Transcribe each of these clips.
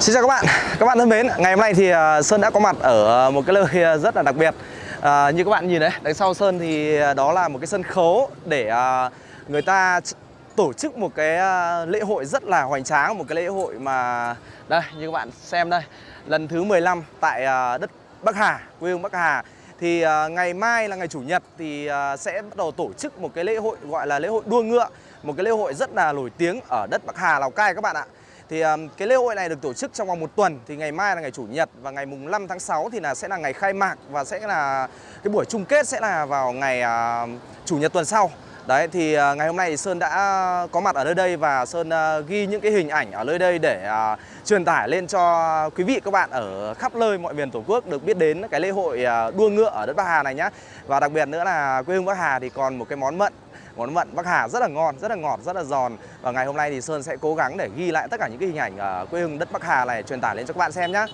Xin chào các bạn, các bạn thân mến Ngày hôm nay thì à, Sơn đã có mặt ở à, một cái nơi à, rất là đặc biệt. À, Như các bạn nhìn đấy, đằng sau Sơn thì đó là một cái sân khấu Để người ta tổ chức một cái lễ hội rất là hoành tráng Một cái lễ hội mà Đây, như các bạn xem đây Lần thứ 15 tại đất Bắc Hà, quê hương Bắc Hà. Thì uh, ngày mai là ngày chủ nhật thì uh, sẽ bắt đầu tổ chức một cái lễ hội gọi là lễ hội đua ngựa một cái lễ hội rất là nổi tiếng ở đất Bắc Hà Lào Cai các bạn ạ thì um, cái lễ hội này được tổ chức trong vòng một tuần thì ngày mai là ngày chủ nhật và ngày mùng 5 tháng 6 thì là sẽ là ngày khai mạc và sẽ là cái buổi chung kết sẽ là vào ngày uh, chủ nhật tuần sau Đấy thì uh, ngày hôm nay thì Sơn đã có mặt ở nơi đây và Sơn uh, ghi những cái hình ảnh ở nơi đây để uh, truyền tải lên cho quý vị các bạn ở khắp nơi mọi miền Tổ quốc được biết đến cái lễ hội uh, đua ngựa ở đất Bắc Hà này nhá. Và đặc biệt nữa là quê hương Bắc Hà thì còn một cái món mận món mận Bắc Hà rất là ngon, rất là ngọt, rất là giòn và ngày hôm nay thì Sơn sẽ cố gắng để ghi lại tất cả những cái hình ảnh ờ, quê hương đất Bắc Hà này truyền tải lên cho các bạn xem nhé.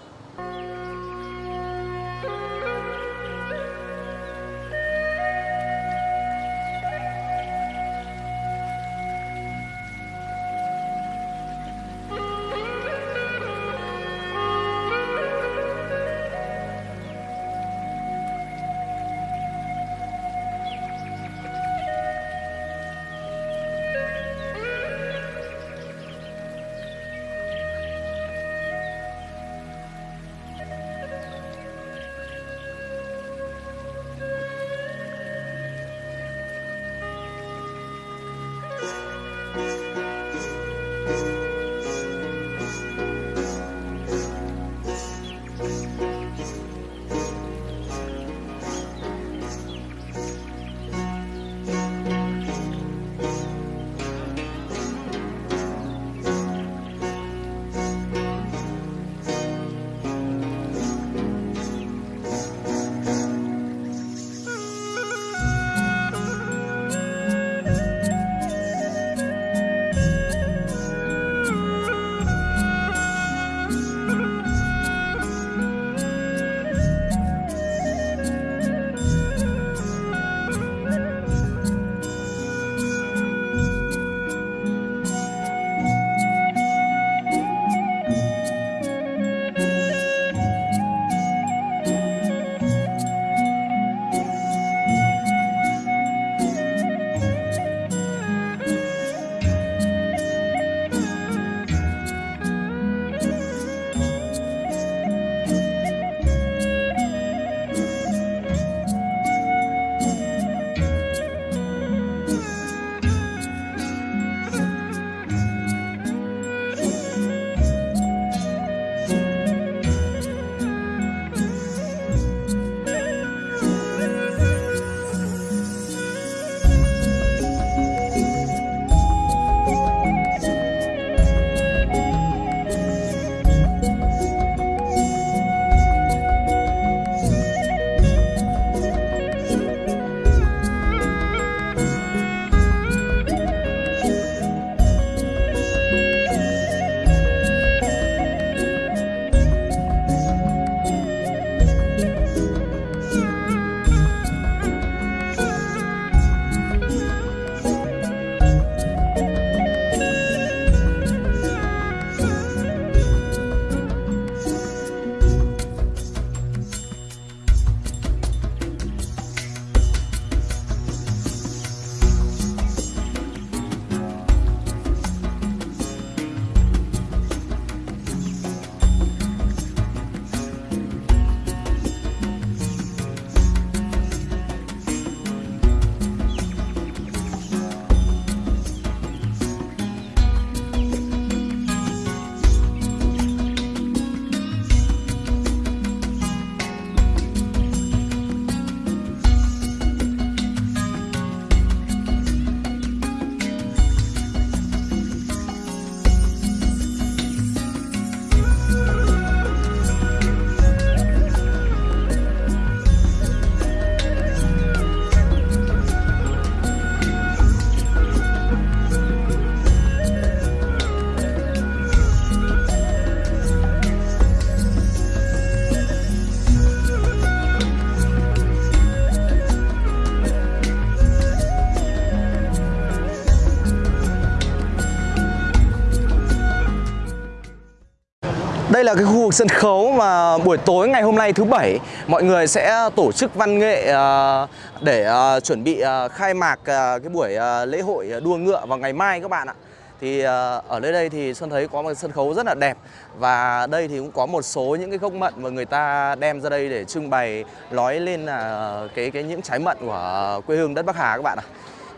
Đây là cái khu vực sân khấu mà buổi tối ngày hôm nay thứ bảy, mọi người sẽ tổ chức văn nghệ à, để à, chuẩn bị à, khai mạc cái buổi lễ hội đua ngựa vào ngày mai các bạn ạ. Thì ở nơi đây thì Xuân thấy có một sân khấu rất là đẹp và đây thì cũng có một số những cái gốc mận mà người ta đem ra đây để trưng bày nói lên là cái cái những trái mận của quê hương đất Bắc Hà các bạn ạ.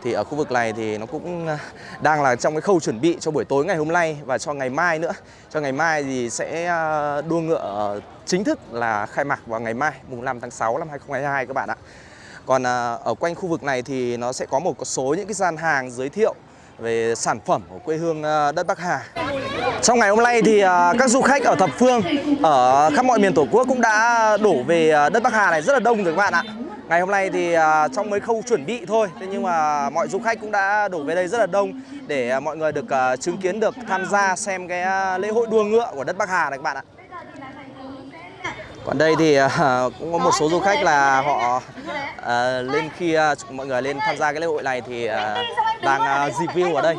Thì ở khu vực này thì nó cũng à, đang là trong cái khâu chuẩn bị cho buổi tối ngày hôm nay và cho ngày mai nữa. Cho ngày mai thì sẽ à, đua ngựa chính thức là khai mạc vào ngày mai, mùng 5 tháng 6 năm 2022 các bạn ạ. Còn à, ở quanh khu vực này thì nó sẽ có một số những cái gian hàng giới thiệu về sản phẩm của quê hương đất Bắc Hà. Trong ngày hôm nay thì các du khách ở thập phương, ở khắp mọi miền Tổ quốc cũng đã đổ về đất Bắc Hà này rất là đông rồi các bạn ạ. Ngày hôm nay thì à, trong mấy khâu chuẩn bị thôi, thế nhưng mà mọi du khách cũng đã đổ về đây rất là đông để à, mọi người được à, chứng kiến được tham gia xem cái lễ hội đua ngựa của đất Bắc Hà này các bạn ạ. Còn đây thì cũng có một số du khách là họ lên khi mọi người lên tham gia cái lễ hội này thì đang ờ, review ở đây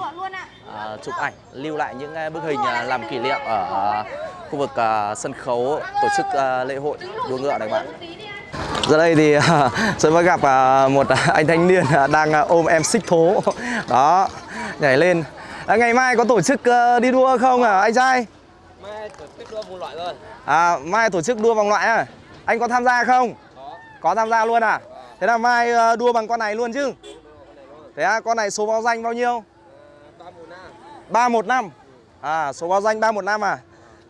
chụp ảnh lưu lại những bức hình làm kỷ niệm ở khu vực sân khấu tổ chức lễ hội đua ngựa này các bạn. Giờ đây thì ờ, Xuân mới gặp ờ, một anh thanh niên ờ, đang ờ, ôm em xích thố đó nhảy lên. À, ngày mai có tổ chức ờ, đi đua không à anh trai? Mai tổ chức đua vòng loại rồi. À, mai tổ chức đua vòng loại à? Anh có tham gia không? Có. Có tham gia luôn à? Thế là mai ờ, đua bằng con này luôn chứ? Thế à, con này số báo danh bao nhiêu? Ba mùa na. 315 À, số báo danh 315 à?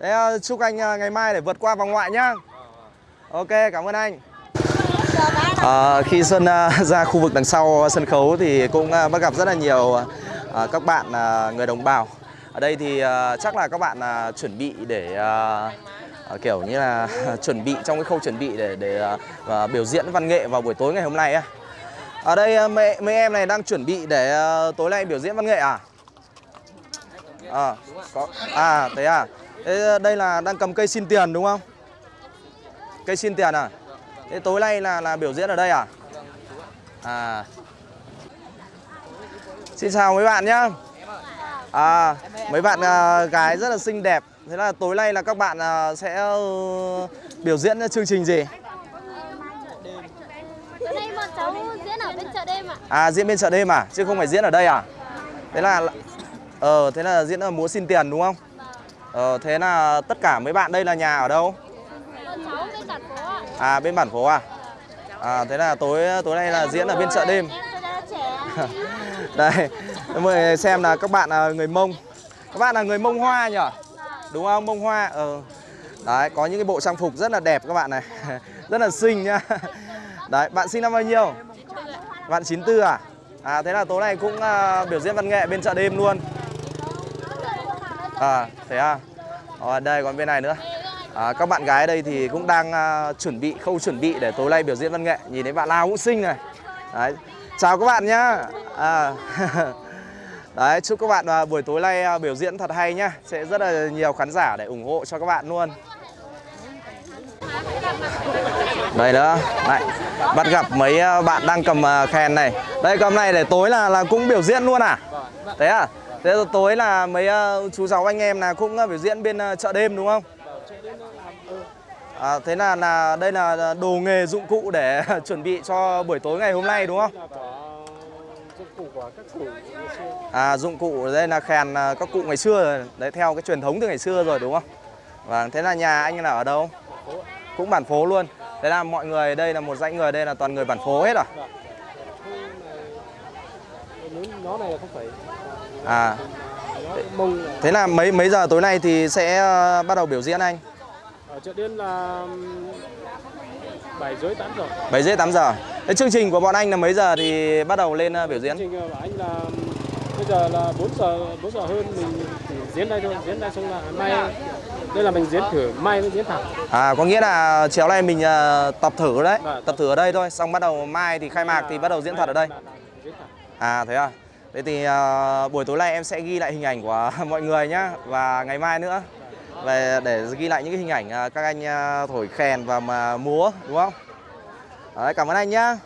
Thế ờ, chúc anh ờ, ngày mai để vượt qua vòng loại nhá Ok, cảm ơn anh Ờ, à, Khi Xuân ra khu vực đằng sau sân khấu thì cũng à, bắt gặp rất là nhiều à, à, các bạn người đồng bào Ở đây thì chắc là các bạn chuẩn bị để kiểu như là chuẩn bị trong cái khâu chuẩn bị để để biểu diễn văn nghệ vào buổi tối ngày hôm nay á. Ở đây mấy, mấy em này đang chuẩn bị để tối nay biểu diễn văn nghệ à? À, có à thế à. Thế đây là đang cầm cây xin tiền đúng không? Cây xin tiền à? Thế tối nay là là biểu diễn ở đây à? À. Xin chào mấy bạn nhá. À, mấy bạn à, gái rất là xinh đẹp. Thế là tối nay là các bạn à, sẽ ờ, biểu diễn chương trình gì? Tối nay bọn cháu diễn ở bên chợ đêm ạ. À diễn bên chợ đêm à, chứ không phải diễn ở đây à? Thế là ờ thế là diễn ở múa xin tiền đúng không? Ờ thế là tất cả mấy bạn đây là nhà ở đâu? Bọn cháu bên bản phố ạ. À bên bản phố à? À thế là tối tối nay là diễn ở bên chợ đêm. Đây, mời xem là các bạn là người Mông. Các bạn là người Mông Hoa nhỉ? Đúng không? Mông Hoa. Ờ. Đấy, có những cái bộ trang phục rất là đẹp các bạn này. rất là xinh nhá. Đấy, bạn sinh năm bao nhiêu? Bạn 94 à? À thế là tối nay cũng uh, biểu diễn văn nghệ bên chợ đêm luôn. À, thế à? Ở đây còn bên này nữa. À, các bạn gái đây thì cũng đang à, chuẩn bị khâu chuẩn bị để tối nay biểu diễn văn nghệ. Nhìn thấy bạn nào cũng xinh này. Đấy. Chào các bạn nhá. À. Đấy, chúc các bạn à, buổi tối nay à, biểu diễn thật hay nhá. Sẽ rất là nhiều khán giả để ủng hộ cho các bạn luôn. Đây nữa, này, bắt gặp mấy à, bạn đang cầm à, khen này. Đây cầm này để tối là là cũng biểu diễn luôn à? Thế à? Thế tối là mấy à, chú cháu anh em là cũng à, biểu diễn bên chợ đêm đúng không? À, thế là là đây là đồ nghề dụng cụ để chuẩn bị cho buổi tối ngày hôm nay đúng không? xưa. À dụng cụ đây là khen à, các cụ ngày xưa rồi. Đấy theo cái truyền thống từ ngày xưa rồi đúng không? Vâng, thế là nhà anh là ở đâu? Cũng bản phố luôn. Thế là mọi người đây là một dãy người đây là toàn người bản phố hết à? Nó này là không phải À, là thế là mấy mấy giờ tối nay thì sẽ à, bắt đầu biểu diễn anh? Ở chợ đêm là bảy rưỡi tám giờ. 7 rưỡi 8 giờ. Thế chương trình của bọn anh là mấy giờ thì bắt đầu lên à, biểu diễn? Chương trình của anh là bây giờ là 4 giờ 4 giờ hơn mình diễn đây thôi, diễn đây xong là mai đây là mình diễn thử mai mới diễn thẳng. À có nghĩa là chiều nay mình à, tập thử đấy, Vâng. tập thử ở đây thôi, xong bắt đầu mai thì khai mạc thì bắt đầu diễn thật ở đây. À thế à. Thế thì à, buổi tối nay em sẽ ghi lại hình ảnh của mọi người nhá và ngày mai nữa về để ghi lại những cái hình ảnh à, các anh à, thổi kèn và mà múa đúng không? Đấy, cảm ơn anh nhá.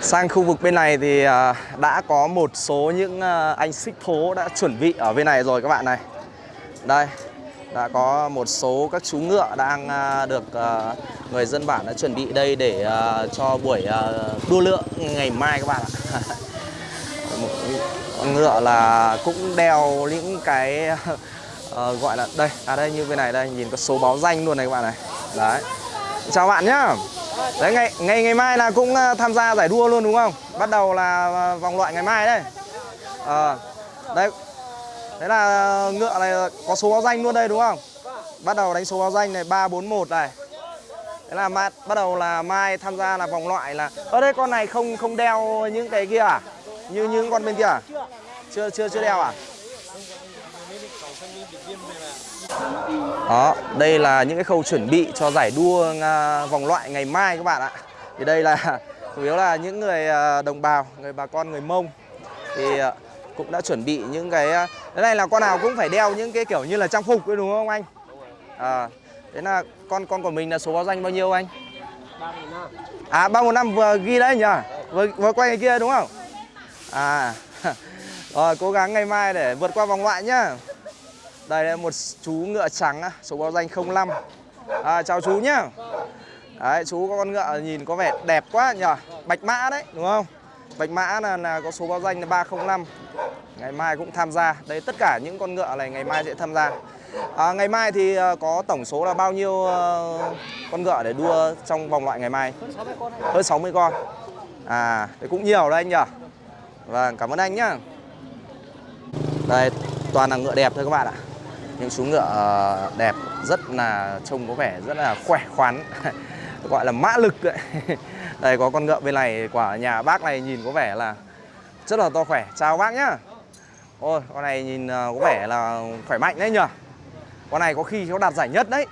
Sang khu vực bên này thì à, đã có một số những anh xích thố đã chuẩn bị ở bên này rồi các bạn này. Đây, đã có một số các chú ngựa đang được người dân bản đã chuẩn bị đây để cho buổi đua lượng ngày mai các bạn ạ. một con ngựa là cũng đeo những cái uh, gọi là đây à đây như bên này đây nhìn có số báo danh luôn này các bạn này. Đấy. Chào bạn nhá. Đấy ngày ngày ngày mai là cũng ờ, tham gia giải đua luôn đúng không? Bắt đầu là ờ, vòng loại ngày mai đây. Ờ, đấy. Đấy là ngựa này có số báo danh luôn đây đúng không? Bắt đầu đánh số báo danh này 341 này. Thế là mai, bắt đầu là mai tham gia là vòng loại là ở đây con này không không đeo những cái kia à? Như những con bên kia à? Chưa chưa chưa đeo à? Đó, đây là những cái khâu chuẩn bị cho giải đua vòng loại ngày mai các bạn ạ. Thì đây là chủ yếu là những người à, đồng bào, người bà con người Mông thì à, cũng đã chuẩn bị những cái à, cái này là con nào cũng phải đeo những cái kiểu như là trang phục đấy đúng không anh? À, thế là con con của mình là số báo danh bao nhiêu anh? À ba một năm vừa ghi đấy nhỉ? Vừa, vừa quay cái kia đúng không? À rồi cố gắng ngày mai để vượt qua vòng loại nhá. Đây là một chú ngựa trắng số báo danh 05. À, chào chú nhá. Đấy, chú có con ngựa nhìn có vẻ đẹp quá nhỉ? Bạch mã đấy, đúng không? Bạch mã là, là có số báo danh là 305. Ngày mai cũng tham gia. Đây tất cả những con ngựa này ngày mai sẽ tham gia. À, ngày mai thì ờ, có tổng số là bao nhiêu ờ, con ngựa để đua trong vòng loại ngày mai? Hơn 60 con. À, đấy cũng nhiều đấy anh nhỉ? Vâng, cảm ơn anh nhá. Đây, toàn là ngựa đẹp thôi các bạn ạ. Những chú ngựa ờ, đẹp rất là trông có vẻ rất là khỏe khoắn. Gọi là mã lực đấy. Đây có con ngựa bên này quả nhà bác này nhìn có vẻ là rất là to khỏe. Chào bác nhá. Ôi, con này nhìn ờ, có vẻ là khỏe mạnh đấy nhỉ? Con này có khi nó đạt giải nhất đấy.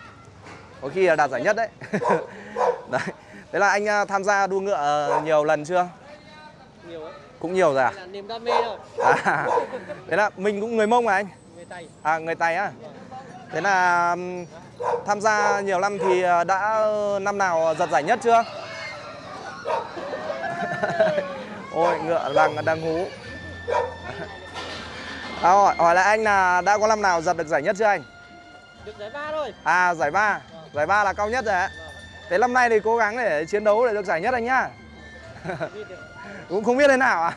Có khi là đạt giải nhất đấy. đấy. Thế là anh ờ, tham gia đua ngựa nhiều lần chưa? nhiều ấy Cũng nhiều rồi à? là niềm đam mê thôi À, thế là mình cũng người Mông mà anh? Tây À, người Tày á? Thế là tham gia nhiều năm thì ờ, đã năm nào giật giải nhất chưa? Ôi, ngựa đang đang hú. À, hỏi, hỏi lại anh là đã có năm nào giật được giải nhất chưa anh? được giải ba thôi À, giải ba Giải ba là cao nhất rồi ạ. Thế năm nay thì cố gắng để chiến đấu để được giải nhất anh nhá. Cũng không biết thế nào à?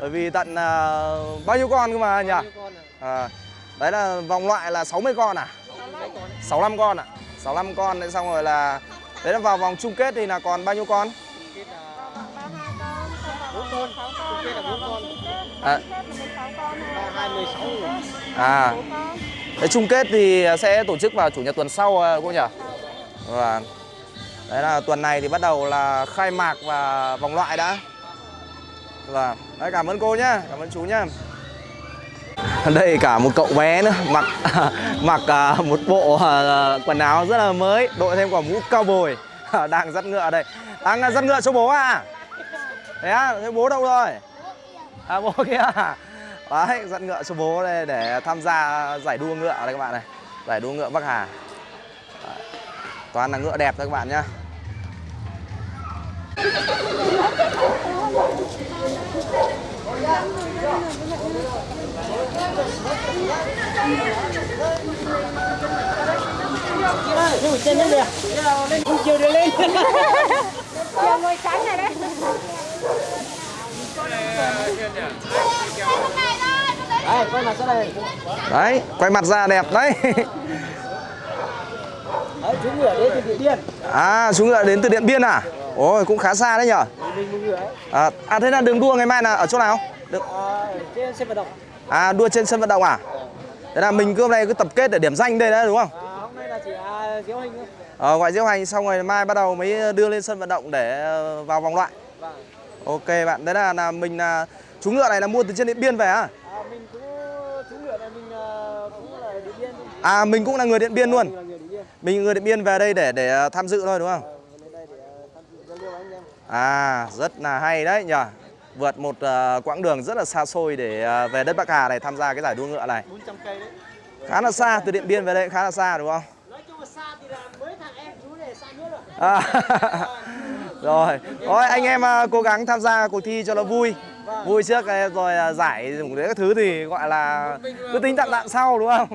Bởi vì tận ờ, bao nhiêu con cơ mà nhỉ? Nhiêu con à À, đấy là vòng loại là 60 con à? mấy con 65 con ạ. 65 con đấy xong rồi là đấy là vào vòng chung kết thì là còn bao nhiêu con? À, à đấy chung kết thì sẽ tổ chức vào chủ nhật tuần sau à, cô nhỉ? Và đấy là tuần này thì bắt đầu là khai mạc và vòng loại đã. Và đấy cảm ơn cô nhá, cảm ơn chú nhá. Đây cả một cậu bé nữa mặc mặc à, một bộ à, quần áo rất là mới, đội thêm quả mũ cao bồi đang dắt ngựa đây. Đang à, dắt ngựa cho bố à? Thế á, thế bố đâu rồi? À bố kia à? Đấy, dắt ngựa cho bố đây để tham gia giải đua ngựa đây các bạn này. Giải đua ngựa Bắc Hà. Đấy. Toàn là ngựa đẹp thôi các bạn nhá lên trên lên kìa lên chiều đưa lên chiều ngồi tránh này đấy đây coi mặt ra đây Đấy, quay mặt ra đẹp đấy. đấy chú ngựa đến từ điện biên À, chú ngựa đến từ Điện Biên à? Ôi, cũng khá xa đấy nhở? À, à thế là đường đua ngày mai là ở chỗ nào? Được. à, trên sân vận động À, đua trên sân vận động à? Thế là mình cứ hôm nay cứ tập kết để điểm danh đây đấy đúng không? à, hôm nay là chỉ à, diễu hành thôi Ờ, gọi diễu hành xong rồi mai bắt đầu mới đưa lên sân vận động để ờ, vào vòng loại. vâng Ok bạn, đấy là, là mình là chú ngựa này là mua từ trên Điện Biên về à? à, mình cũng chú ngựa này mình à, cũng là điện biên thôi À, mình cũng là người Điện Biên luôn. mình người điện biên Mình người Điện Biên về đây để để ờ, tham dự thôi đúng không? Ờ, à, em À, rất là hay đấy nhỉ. Vượt một ờ, quãng đường rất là xa xôi để ờ, về đất Bắc Hà này tham gia cái giải đua ngựa này. 400 cây đấy Khá là xa, từ Điện Biên về đây khá là xa đúng không? nói chung là xa thì là mới thằng em chú này xa nhất rồi À, rồi, thôi anh em ờ, cố gắng tham gia cuộc thi cho nó vui. Vui trước rồi giải dùng đấy các thứ thì gọi là cứ tính tạm tạm sau đúng không?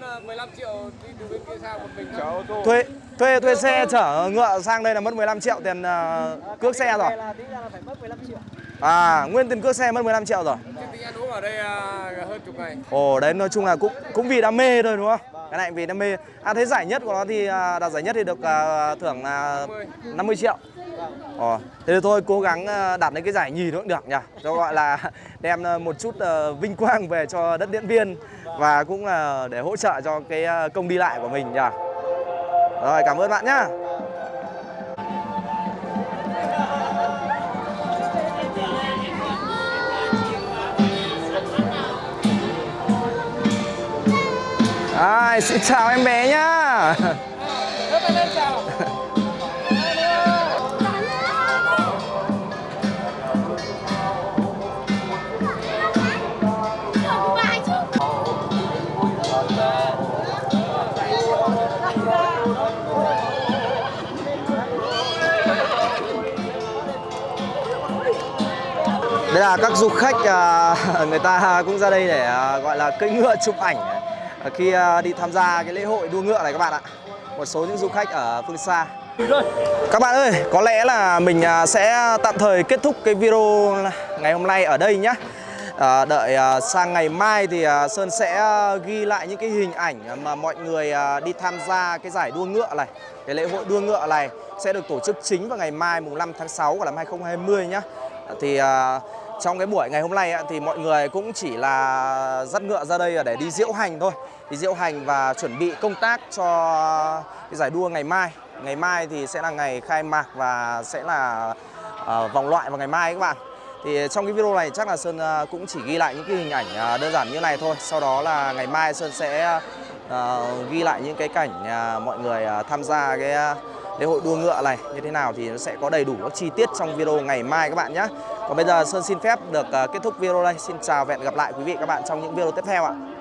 Hơn hơn ờ, 15 triệu đi từ bên kia sang một mình chở ô tô. thuê thuê thuê xe chở ngựa sang đây là mất 15 triệu tiền ờ, cước xe rồi là tính ra là phải mất 15 triệu. à nguyên tiền cước xe mất 15 triệu rồi Chứ tính ăn uống ở đây à, hơn chục ngày. ồ đấy nói chung là cũng cũng vì đam mê thôi đúng không cái này vì đam mê à thế giải nhất của nó thì à, đạt giải nhất thì được à, thưởng là 50. 50 triệu Ờ, thế thì thôi cố gắng ờ, đạt đến cái giải nhì nữa cũng được nhỉ? Cho gọi là đem ờ, một chút ờ, vinh quang về cho đất Điện Biên Và cũng là để hỗ trợ cho cái công đi lại của mình nhỉ? Rồi cảm ơn bạn nhá. Rồi, xin chào em bé nhá. Là các du khách à, người ta cũng ra đây để à, gọi là cưỡi ngựa chụp ảnh à, khi đi tham gia cái lễ hội đua ngựa này các bạn ạ. Một số những du khách ở phương xa. Các bạn ơi, có lẽ là mình sẽ tạm thời kết thúc cái video ngày hôm nay ở đây nhé. À, đợi à, sang ngày mai thì à, Sơn sẽ ghi lại những cái hình ảnh mà mọi người à, đi tham gia cái giải đua ngựa này, cái lễ hội đua ngựa này sẽ được tổ chức chính vào ngày mai mùng 5 tháng 6 của năm 2020 nhé. Thì à, trong cái buổi ngày hôm nay thì mọi người cũng chỉ là dắt ngựa ra đây để đi diễu hành thôi. Đi diễu hành và chuẩn bị công tác cho cái giải đua ngày mai. Ngày mai thì sẽ là ngày khai mạc và sẽ là ờ, vòng loại vào ngày mai các bạn. Thì trong cái video này chắc là Sơn ờ, cũng chỉ ghi lại những cái hình ảnh ờ, đơn giản như này thôi. Sau đó là ngày mai Sơn sẽ ghi lại những cái cảnh mọi người tham gia cái lễ hội đua ngựa này như thế nào thì nó sẽ có đầy đủ các chi tiết trong video ngày mai các bạn nhé còn bây giờ Sơn xin phép được ờ, kết thúc video đây. Xin chào và hẹn gặp lại quý vị các bạn trong những video tiếp theo ạ.